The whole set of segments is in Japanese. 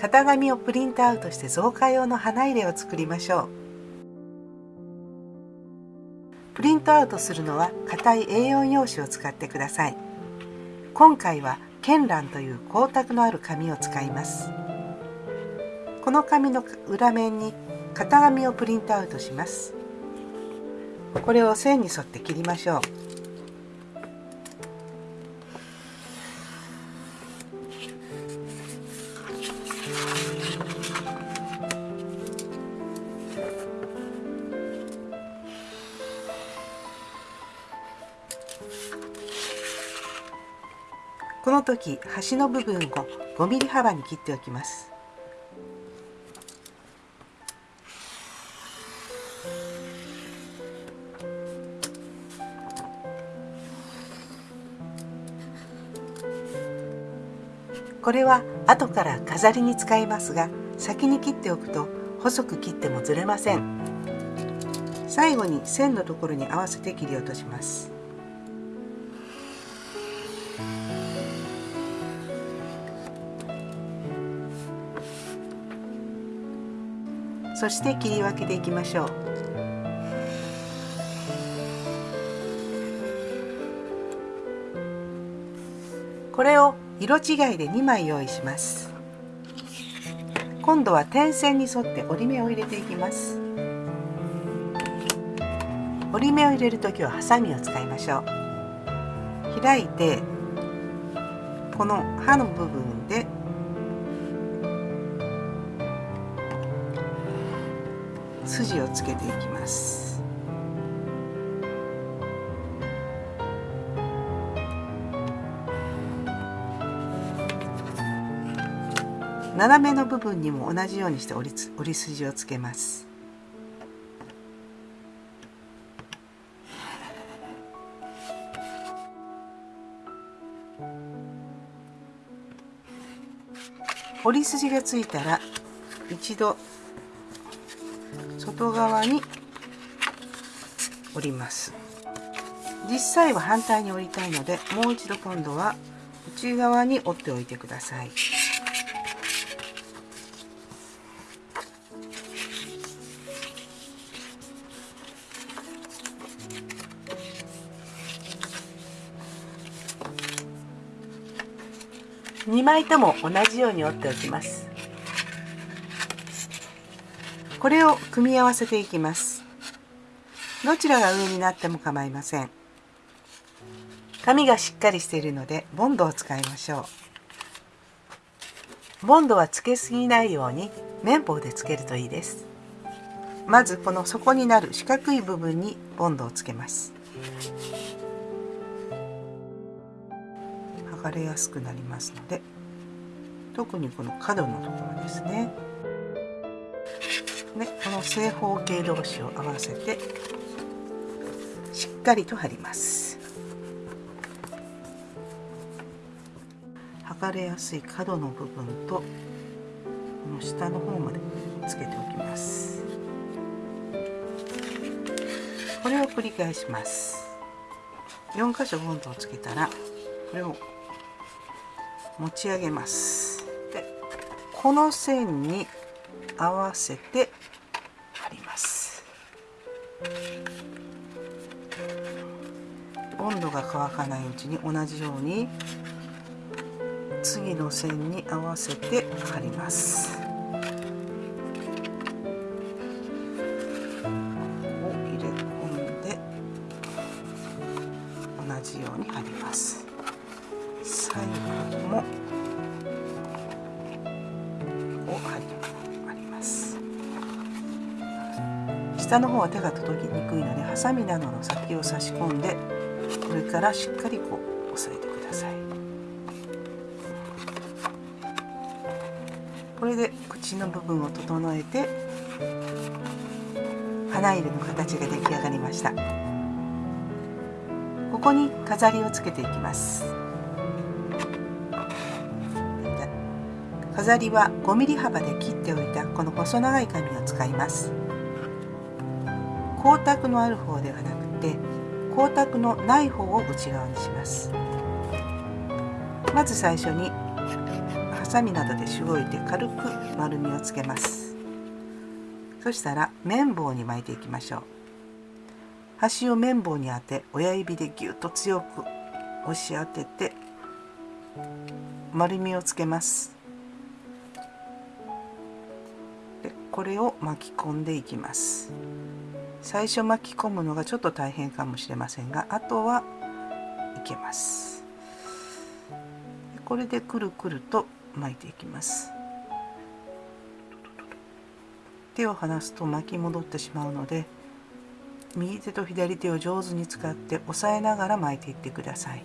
型紙をプリントアウトして造花用の花入れを作りましょう。プリントアウトするのは硬い A4 用紙を使ってください。今回は絢爛という光沢のある紙を使います。この紙の裏面に型紙をプリントアウトします。これを線に沿って切りましょう。この時端の部分を5ミリ幅に切っておきます。これは後から飾りに使いますが先に切っておくと細く切ってもずれません。最後に線のところに合わせて切り落とします。そして切り分けていきましょう。これを色違いで2枚用意します。今度は点線に沿って折り目を入れていきます。折り目を入れる時はハサミを使いましょう。開いてこの刃の部分で筋をつけていきます。斜めの部分にも同じようにして折り折り筋をつけます。折り筋がついたら一度外側に折ります。実際は反対に折りたいのでもう一度今度は内側に折っておいてください。2枚とも同じように折っておきます。これを組み合わせていきます。どちらが上になっても構いません。紙がしっかりしているのでボンドを使いましょう。ボンドはつけすぎないように綿棒でつけるといいです。まずこの底になる四角い部分にボンドをつけます。剥がれやすくなりますので特にこの角のところですね。でこの正方形同士を合わせてしっかりと貼ります。剥がれやすい角の部分とこの下の方までつけておきます。これを繰り返します。4箇所ボンドをつけたらこれを持ち上げます。でこの線に合わせて貼ります。温度が乾かないうちに同じように次の線に合わせて貼ります。下の方は手が届きにくいのでハサミなどの先を差し込んで上からしっかりこう押さえてください。これで口の部分を整えて花入れの形が出来上がりました。ここに飾りをつけていきます。飾りは 5mm 幅で切っておいたこの細長い紙を使います。光沢のある方ではなくて光沢のない方を内側にします。まず最初にハサミなどでしごいて軽く丸みをつけます。そしたら綿棒に巻いていきましょう。端を綿棒に当て親指でぎゅっと強く押し当てて丸みをつけます。これを巻き込んでいきます。最初巻き込むのがちょっと大変かもしれませんがあとはいけます。これでくるくると巻いていきます。手を離すと巻き戻ってしまうので右手と左手を上手に使って押さえながら巻いていってください。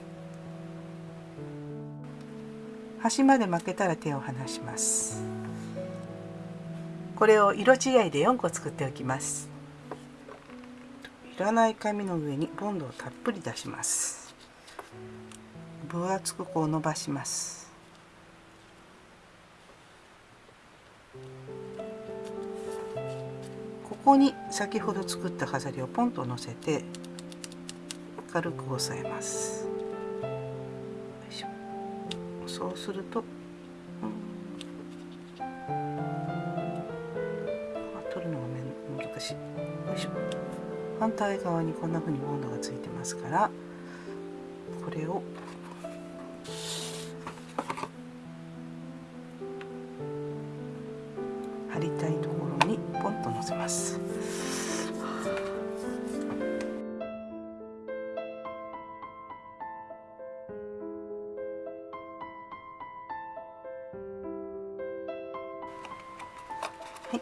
端まで巻けたら手を離します。これを色違いで4個作っておきます。いらない紙の上にボンドをたっぷり出します。分厚くこう伸ばします。ここに先ほど作った飾りをポンと乗せて軽く押さえます。そうすると、反対側にこんな風にボンドがついてますからこれを貼りたいところにポンと乗せます。はい、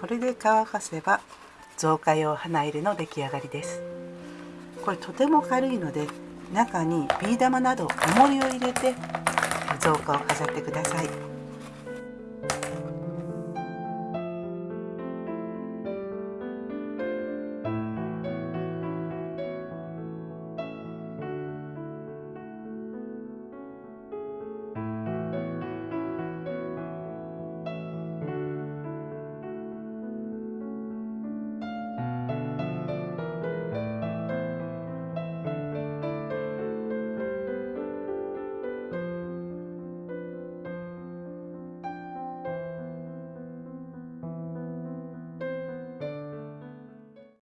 これで乾かせば造花用花入れの出来上がりですこれとても軽いので中にビー玉など重りを入れて造花を飾ってください